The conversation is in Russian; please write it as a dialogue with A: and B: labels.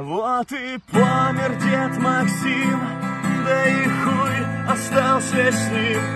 A: Вот и помер дед Максим, да и хуй остался с ним.